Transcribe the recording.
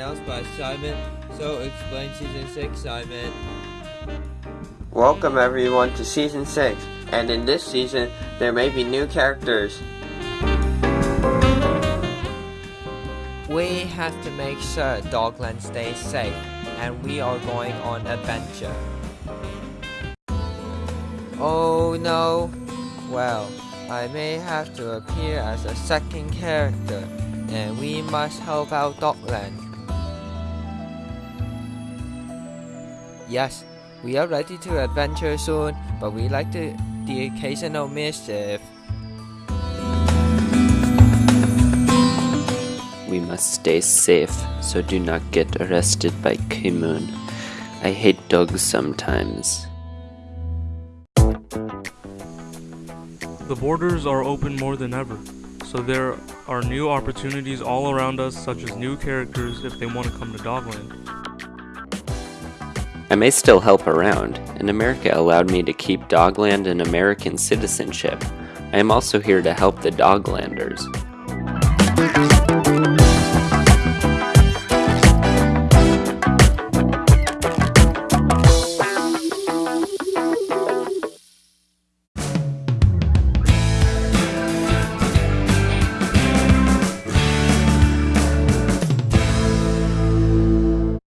announced by Simon, so explain Season 6, Simon. Welcome everyone to Season 6, and in this season, there may be new characters. We have to make sure Dogland stays safe, and we are going on adventure. Oh no! Well, I may have to appear as a second character, and we must help out Dogland. Yes, we are ready to adventure soon, but we like to, the occasional mischief. We must stay safe, so do not get arrested by Kimoon. I hate dogs sometimes. The borders are open more than ever, so there are new opportunities all around us, such as new characters if they want to come to Dogland. I may still help around, and America allowed me to keep Dogland an American citizenship. I am also here to help the Doglanders.